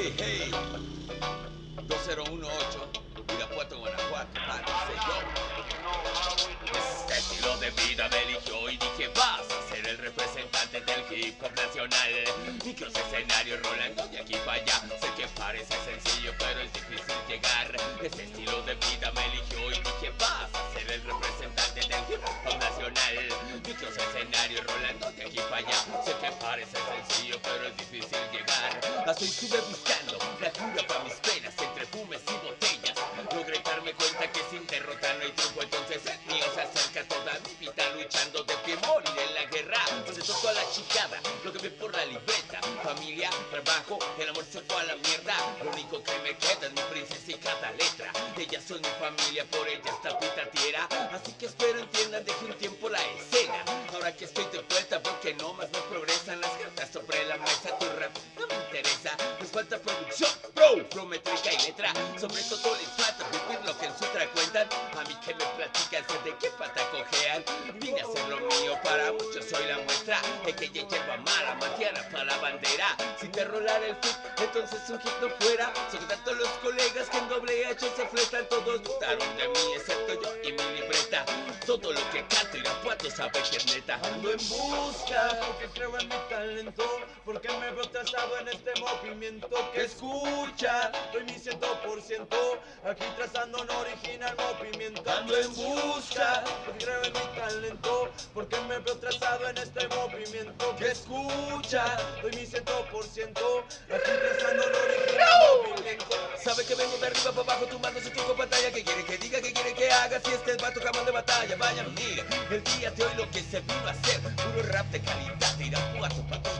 Hey, hey. 2018, Irapuato, Guanajuato. Este estilo de vida me eligió y dije, vas a ser el representante del hip hop nacional. Micros escenarios rolando de aquí para allá. Sé que parece sencillo, pero es difícil llegar. Este estilo de vida me eligió y dije, vas a ser el representante del hip hop nacional. Micros escenarios rolando de aquí para allá. Sé que parece sencillo, pero es difícil Hasta estuve buscando la cura para mis penas entre fumes y botellas. Logré darme cuenta que sin derrotar no hay triunfo, entonces mío se acerca toda mi vida luchando de pie morir en la guerra. Donde tocó a la chicada, lo que ve por la libreta. Familia, trabajo, el amor se fue a la mierda. Lo único que me queda es mi princesa y cada letra. Ellas son mi familia, por ellas tapita tierra. Así que espero entiendan, deje un tiempo la escena. Ahora que estoy de vuelta, porque no más no progresan las producción, bro, flow, métrica y letra. Sobre todo les falta vivir lo que en sutra cuentan. A mí que me platican, sé de qué pata cojean. Vine a hacer lo mío, para muchos soy la muestra. De que ya lleva mala matiana para la bandera. Si te rolar el fit, entonces un hit no fuera. Son tanto los colegas que en doble H se fletan. Todos dudaron de mí, excepto yo y mi libreta. Todo lo que canto Irapuato sabe que es neta. Ando en busca, porque creo en mi talento, porque me veo trazado en este movimiento que escucha. Doy mi ciento por ciento, aquí trazando un original movimiento. Ando en busca, porque creo en mi talento, porque me veo trazado en este movimiento que escucha. Doy mi ciento por ciento, aquí trazando un original movimiento. Sabe que vengo de arriba para abajo tumbando su truco pantalla Que quiere que diga, que quiere que haga Si este es vato jamás batalla Vayan, mire, el día de hoy lo que se vino a hacer Puro rap de calidad, Irapuato pa' todo